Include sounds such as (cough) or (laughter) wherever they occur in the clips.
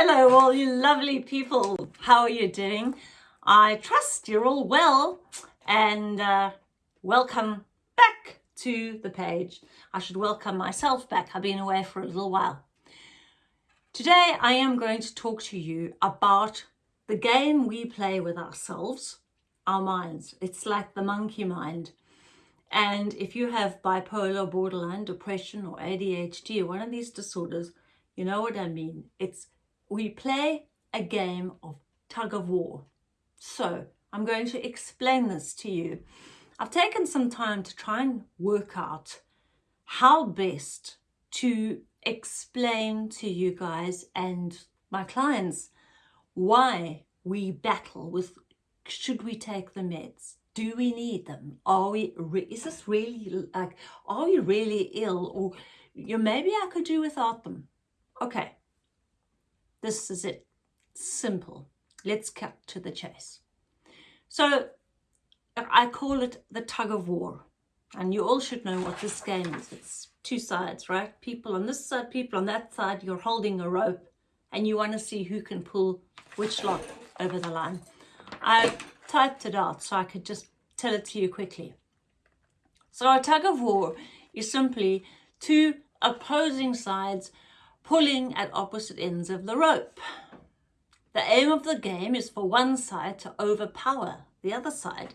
Hello, all you lovely people. How are you doing? I trust you're all well and uh, welcome back to the page. I should welcome myself back. I've been away for a little while. Today, I am going to talk to you about the game we play with ourselves, our minds. It's like the monkey mind. And if you have bipolar, borderline, depression or ADHD or one of these disorders, you know what I mean. It's we play a game of tug of war. So I'm going to explain this to you. I've taken some time to try and work out how best to explain to you guys and my clients why we battle with should we take the meds? Do we need them? Are we is this really like are we really ill? Or you know, maybe i could do without them. Okay this is it. Simple. Let's cut to the chase. So i call it the tug of war. And you all should know what this game is. It's two sides right? People on this side people on that side. You're holding a rope and you want to see who can pull which lot over the line. I typed it out so I could just tell it to you quickly. So a tug of war is simply two opposing sides pulling at opposite ends of the rope. The aim of the game is for one side to overpower the other side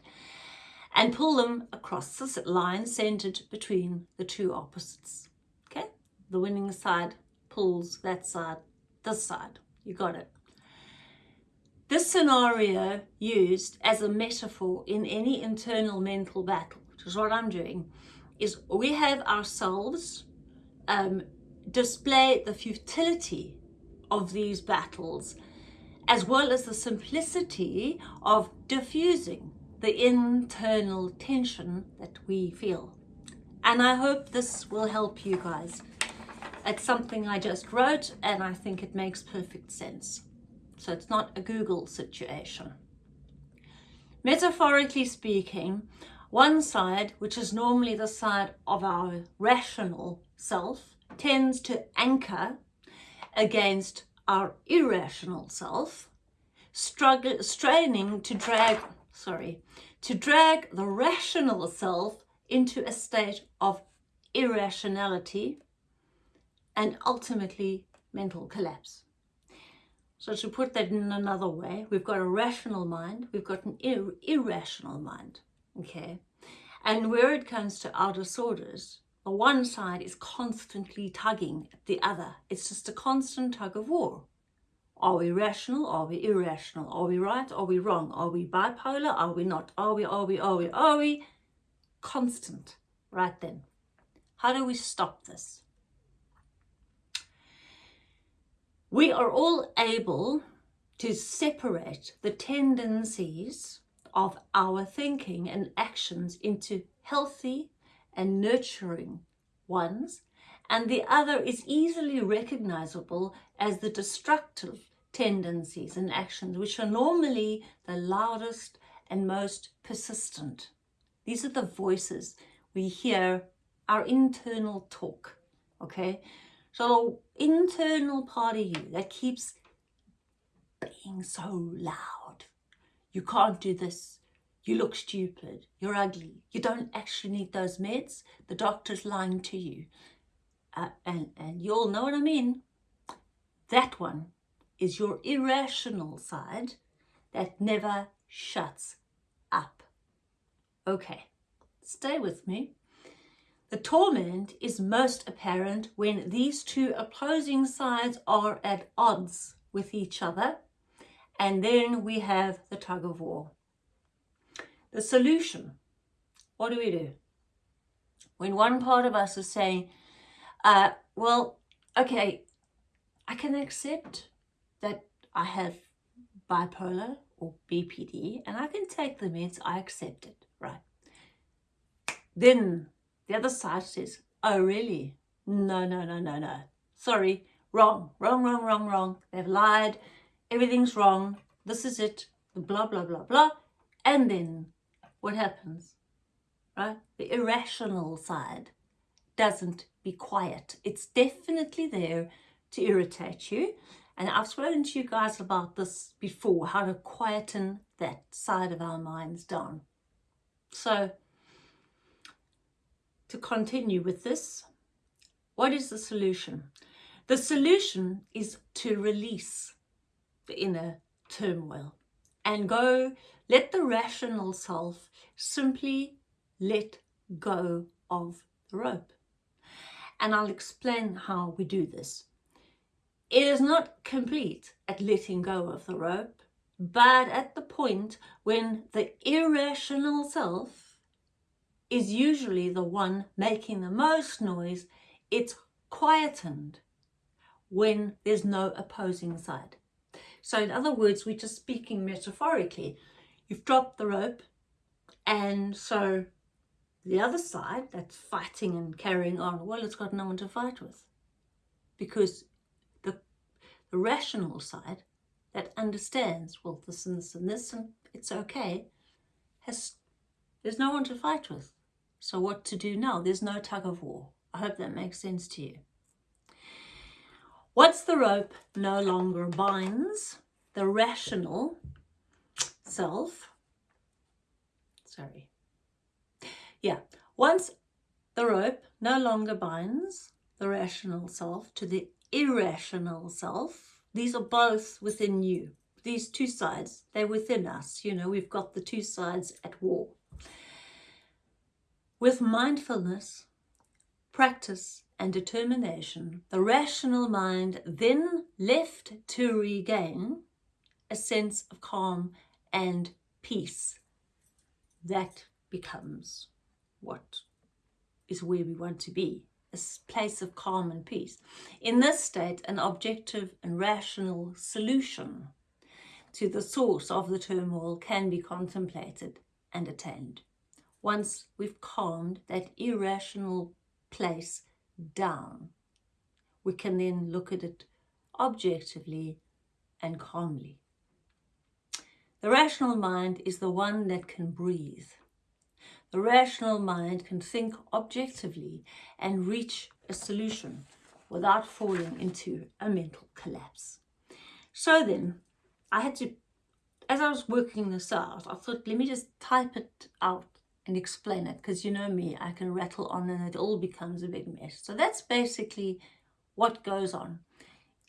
and pull them across this line centered between the two opposites. Okay, the winning side pulls that side, this side. You got it. This scenario used as a metaphor in any internal mental battle, which is what I'm doing, is we have ourselves um, display the futility of these battles as well as the simplicity of diffusing the internal tension that we feel. And I hope this will help you guys. It's something I just wrote and I think it makes perfect sense. So it's not a Google situation. Metaphorically speaking, one side, which is normally the side of our rational self, tends to anchor against our irrational self, struggle, straining to drag, sorry, to drag the rational self into a state of irrationality and ultimately mental collapse. So to put that in another way, we've got a rational mind, we've got an ir irrational mind, okay? And where it comes to our disorders, the one side is constantly tugging at the other. It's just a constant tug of war. Are we rational? Are we irrational? Are we right? Are we wrong? Are we bipolar? Are we not? Are we, are we, are we, are we? Constant, right then. How do we stop this? we are all able to separate the tendencies of our thinking and actions into healthy and nurturing ones, and the other is easily recognizable as the destructive tendencies and actions, which are normally the loudest and most persistent. These are the voices we hear, our internal talk, okay? So internal part of you that keeps being so loud. You can't do this. You look stupid. You're ugly. You don't actually need those meds. The doctor's lying to you. Uh, and, and you all know what I mean. That one is your irrational side that never shuts up. Okay, stay with me. The torment is most apparent when these two opposing sides are at odds with each other and then we have the tug of war. The solution, what do we do? When one part of us is saying, uh, well, okay, I can accept that I have bipolar or BPD and I can take the meds, I accept it, right? Then the other side says, oh, really? No, no, no, no, no. Sorry, wrong, wrong, wrong, wrong, wrong. They've lied. Everything's wrong. This is it. Blah, blah, blah, blah. And then what happens? Right? The irrational side doesn't be quiet. It's definitely there to irritate you And I've spoken to you guys about this before, how to quieten that side of our minds down. So, to continue with this, what is the solution? The solution is to release the inner turmoil and go, let the rational self simply let go of the rope. And I'll explain how we do this. It is not complete at letting go of the rope, but at the point when the irrational self is usually the one making the most noise, it's quietened when there's no opposing side. So in other words, we're just speaking metaphorically. You've dropped the rope and so the other side that's fighting and carrying on, well, it's got no one to fight with because the, the rational side that understands, well, this and this and this and it's okay, has there's no one to fight with. So what to do now? There's no tug of war. I hope that makes sense to you. Once the rope no longer binds the rational self, sorry, yeah, once the rope no longer binds the rational self to the irrational self, these are both within you. These two sides, they're within us. You know, we've got the two sides at war. With mindfulness, practice and determination, the rational mind then left to regain a sense of calm and peace. That becomes what is where we want to be, a place of calm and peace. In this state, an objective and rational solution to the source of the turmoil can be contemplated and attained. Once we've calmed that irrational place down, we can then look at it objectively and calmly. The rational mind is the one that can breathe, the rational mind can think objectively and reach a solution without falling into a mental collapse. So then, I had to, as I was working this out, I thought, let me just type it out and explain it because you know me, I can rattle on and it all becomes a big mess. So that's basically what goes on.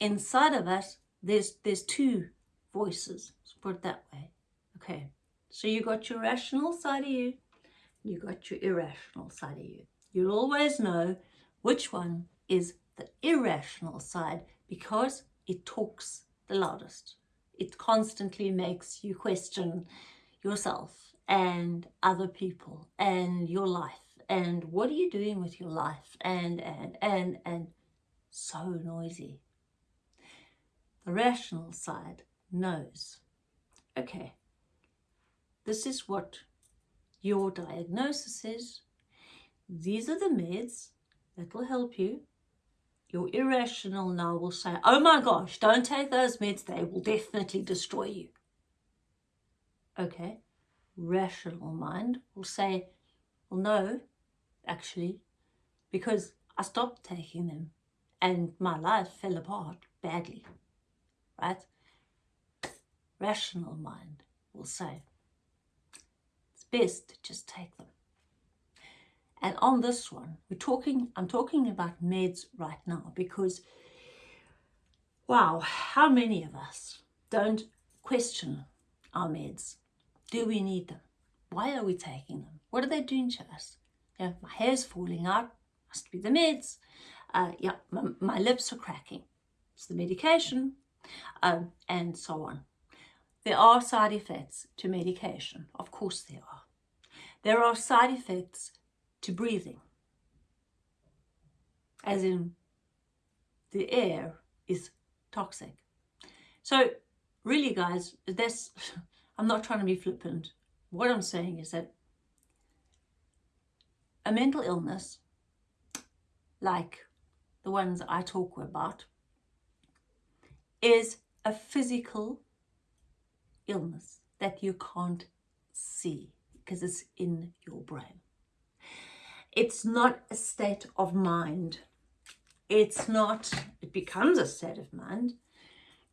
Inside of us, there's, there's two voices, let's put it that way. Okay, so you got your rational side of you you got your irrational side of you. You'll always know which one is the irrational side because it talks the loudest. It constantly makes you question yourself and other people and your life and what are you doing with your life and and and and so noisy. The rational side knows, okay, this is what your diagnosis is, these are the meds that will help you. Your irrational now will say, oh my gosh, don't take those meds, they will definitely destroy you. Okay, rational mind will say, well, no, actually, because I stopped taking them and my life fell apart badly, right? Rational mind will say, it's best to just take them. And on this one, we're talking, I'm talking about meds right now because, wow, how many of us don't question our meds? Do we need them? Why are we taking them? What are they doing to us? Yeah, my hair's falling out, must be the meds. Uh, yeah, my, my lips are cracking, it's the medication, um, and so on. There are side effects to medication, of course there are. There are side effects to breathing, as in the air is toxic. So really guys, this, (laughs) I'm not trying to be flippant. What I'm saying is that a mental illness, like the ones I talk about, is a physical illness that you can't see because it's in your brain. It's not a state of mind. It's not, it becomes a state of mind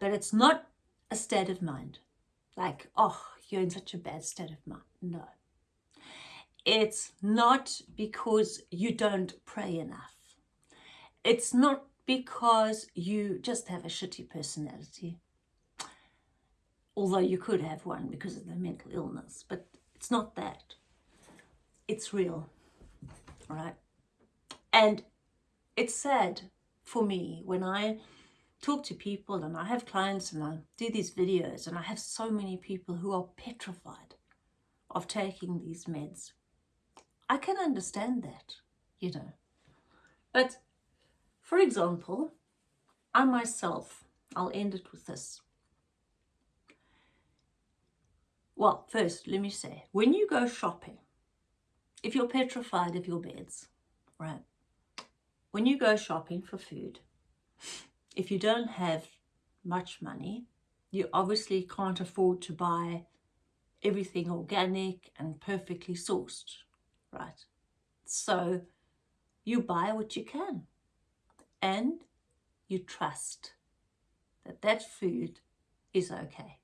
but it's not a state of mind. Like, oh, you're in such a bad state of mind. No. It's not because you don't pray enough. It's not because you just have a shitty personality. Although you could have one because of the mental illness, but it's not that. It's real, right? And it's sad for me when I talk to people and I have clients and I do these videos and I have so many people who are petrified of taking these meds. I can understand that, you know. But for example, I myself, I'll end it with this. Well, first, let me say, when you go shopping, if you're petrified of your beds, right, when you go shopping for food, if you don't have much money, you obviously can't afford to buy everything organic and perfectly sourced, right? So you buy what you can and you trust that that food is okay.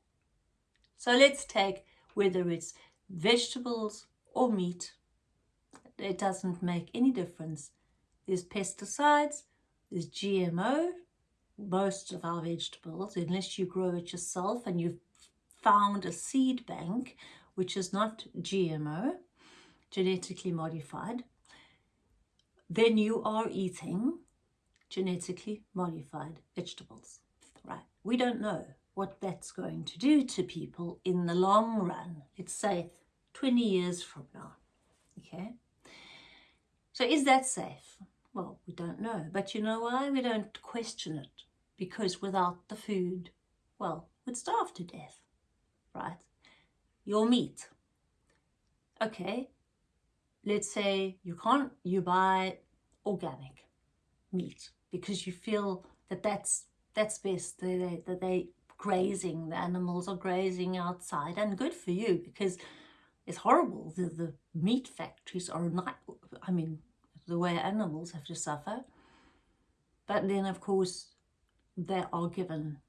So let's take whether it's vegetables or meat, it doesn't make any difference. There's pesticides, there's GMO, most of our vegetables, unless you grow it yourself and you've found a seed bank, which is not GMO, genetically modified, then you are eating genetically modified vegetables, right? We don't know what that's going to do to people in the long run. Let's say 20 years from now, okay? So is that safe? Well, we don't know. But you know why? We don't question it because without the food, well, we'd starve to death, right? Your meat. Okay, let's say you can't, you buy organic meat because you feel that that's, that's best, that they, that they grazing, the animals are grazing outside and good for you because it's horrible. The, the meat factories are not, I mean, the way animals have to suffer. But then, of course, they are given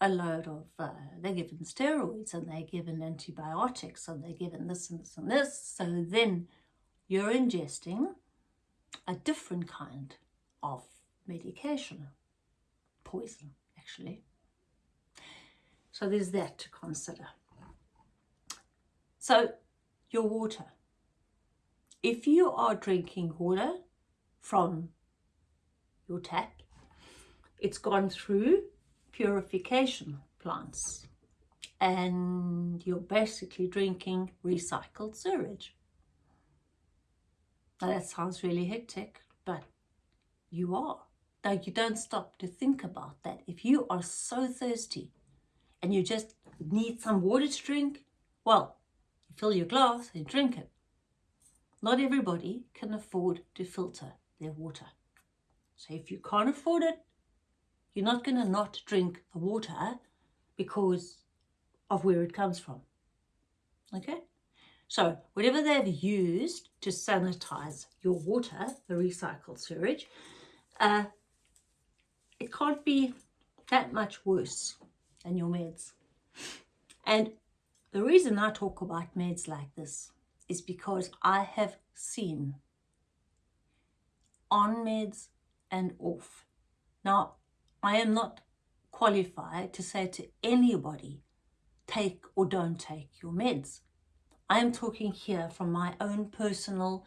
a load of, uh, they're given steroids and they're given antibiotics and they're given this and this and this. So then you're ingesting a different kind of medication, poison actually. So there's that to consider. So your water. If you are drinking water from your tap, it's gone through purification plants and you're basically drinking recycled sewage. Now that sounds really hectic, but you are. Now you don't stop to think about that. If you are so thirsty and you just need some water to drink, well, you fill your glass and drink it. Not everybody can afford to filter their water. So if you can't afford it, you're not going to not drink the water because of where it comes from. Okay? So whatever they've used to sanitize your water, the recycled sewage, uh, it can't be that much worse than your meds. And the reason I talk about meds like this is because I have seen on meds and off. Now, I am not qualified to say to anybody, take or don't take your meds. I am talking here from my own personal,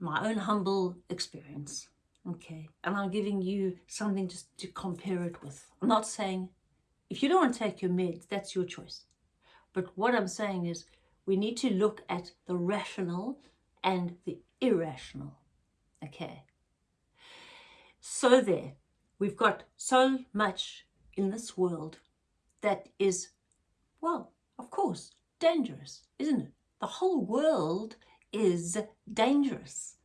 my own humble experience. Okay, and I'm giving you something just to compare it with. I'm not saying if you don't want to take your meds, that's your choice. But what I'm saying is we need to look at the rational and the irrational. Okay. So there, We've got so much in this world that is, well, of course, dangerous, isn't it? The whole world is dangerous.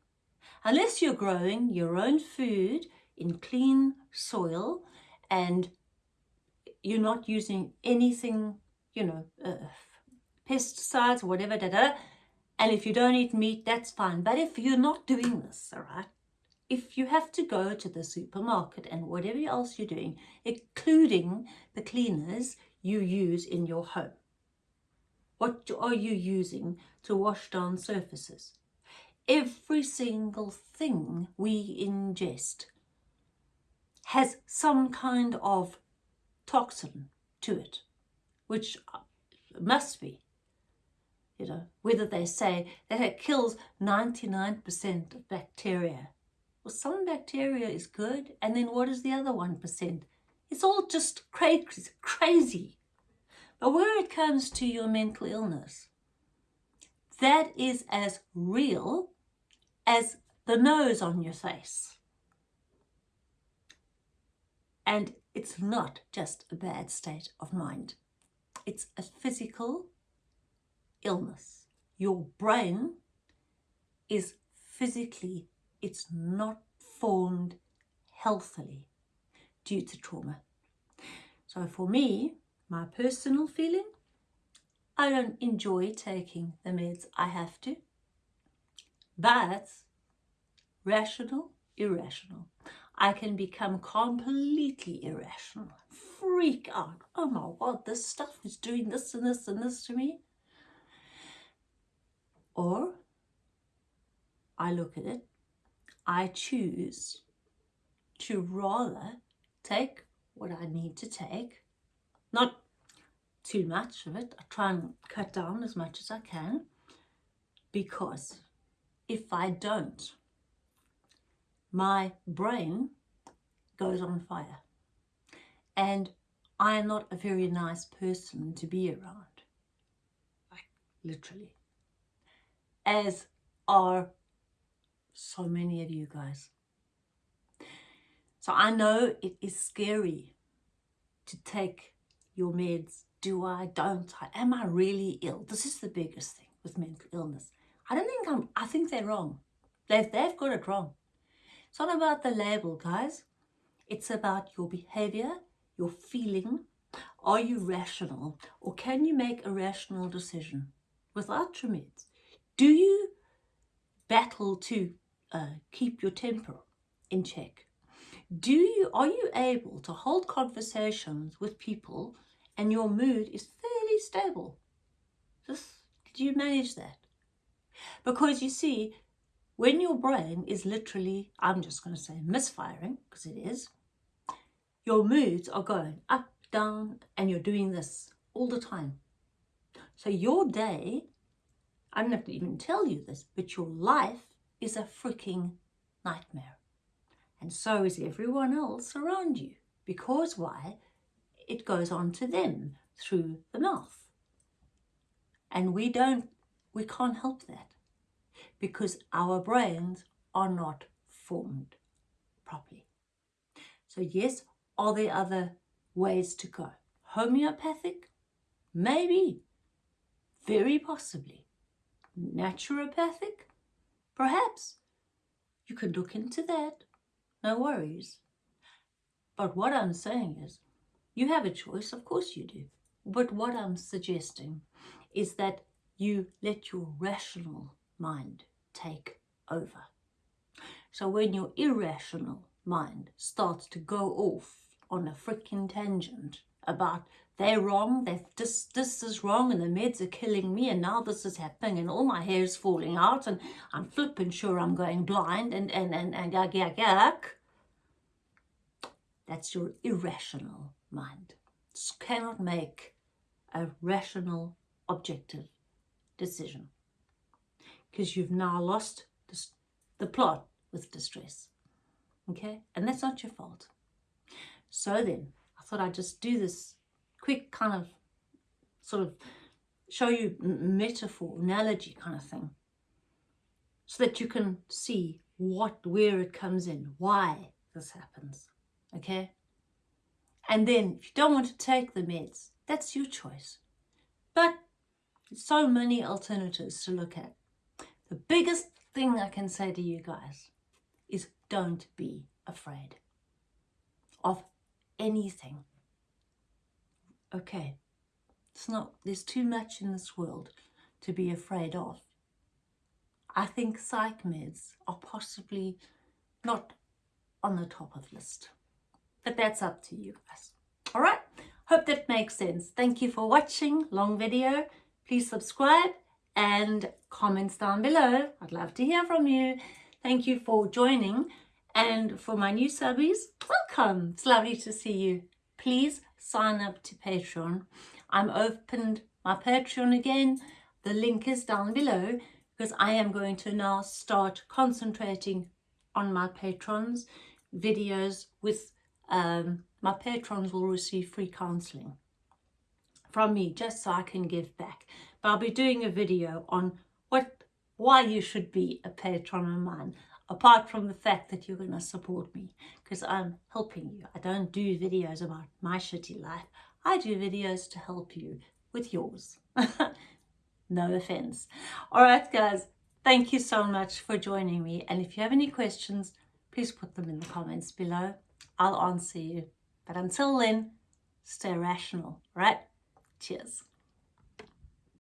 Unless you're growing your own food in clean soil and you're not using anything, you know, uh, pesticides whatever, da, da, and if you don't eat meat, that's fine. But if you're not doing this, all right, if you have to go to the supermarket and whatever else you're doing, including the cleaners you use in your home. What are you using to wash down surfaces? Every single thing we ingest has some kind of toxin to it, which uh, must be you know, whether they say that it kills 99% of bacteria. Well, some bacteria is good, and then what is the other 1%? It's all just crazy, crazy. But where it comes to your mental illness, that is as real as the nose on your face. And it's not just a bad state of mind. It's a physical illness. Your brain is physically, it's not formed healthily due to trauma. So for me, my personal feeling, I don't enjoy taking the meds I have to. But rational, irrational. I can become completely irrational, freak out. Oh my God, this stuff is doing this and this and this to me. Or I look at it, I choose to rather take what I need to take, not too much of it. I try and cut down as much as I can because if I don't, my brain goes on fire. And I am not a very nice person to be around. Like, literally as are so many of you guys. So I know it is scary to take your meds. Do I? Don't I? Am I really ill? This is the biggest thing with mental illness. I don't think I'm, I think they're wrong. They've, they've got it wrong. It's not about the label, guys. It's about your behavior, your feeling. Are you rational? Or can you make a rational decision without your meds? Do you battle to uh, keep your temper in check? Do you, are you able to hold conversations with people and your mood is fairly stable? Just, do you manage that? Because you see, when your brain is literally, I'm just going to say misfiring, because it is, your moods are going up, down, and you're doing this all the time. So your day I don't have to even tell you this, but your life is a freaking nightmare. And so is everyone else around you. Because why? It goes on to them through the mouth. And we don't, we can't help that because our brains are not formed properly. So yes, are there other ways to go? Homeopathic? Maybe. Very possibly naturopathic? Perhaps. You could look into that. No worries. But what I'm saying is, you have a choice, of course you do. But what I'm suggesting is that you let your rational mind take over. So when your irrational mind starts to go off on a freaking tangent about they're wrong, they've, this, this is wrong and the meds are killing me and now this is happening and all my hair is falling out and I'm flipping sure I'm going blind and, and, and, and yuck, yuck, yuck. That's your irrational mind. Just cannot make a rational, objective decision because you've now lost the plot with distress. Okay? And that's not your fault. So then, I thought I'd just do this quick kind of sort of show you metaphor, analogy kind of thing, so that you can see what, where it comes in, why this happens, okay? And then if you don't want to take the meds, that's your choice. But so many alternatives to look at. The biggest thing I can say to you guys is don't be afraid of anything okay, it's not, there's too much in this world to be afraid of. I think psych meds are possibly not on the top of the list. But that's up to you guys. All right. Hope that makes sense. Thank you for watching. Long video. Please subscribe and comments down below. I'd love to hear from you. Thank you for joining. And for my new subbies, welcome. It's lovely to see you. Please sign up to Patreon. I'm opened my Patreon again. The link is down below because I am going to now start concentrating on my patrons videos with um, my patrons will receive free counseling from me just so I can give back. But I'll be doing a video on what why you should be a patron of mine, apart from the fact that you're going to support me, because I'm helping you. I don't do videos about my shitty life. I do videos to help you with yours. (laughs) no offense. All right, guys, thank you so much for joining me. And if you have any questions, please put them in the comments below. I'll answer you. But until then, stay rational, right? Cheers.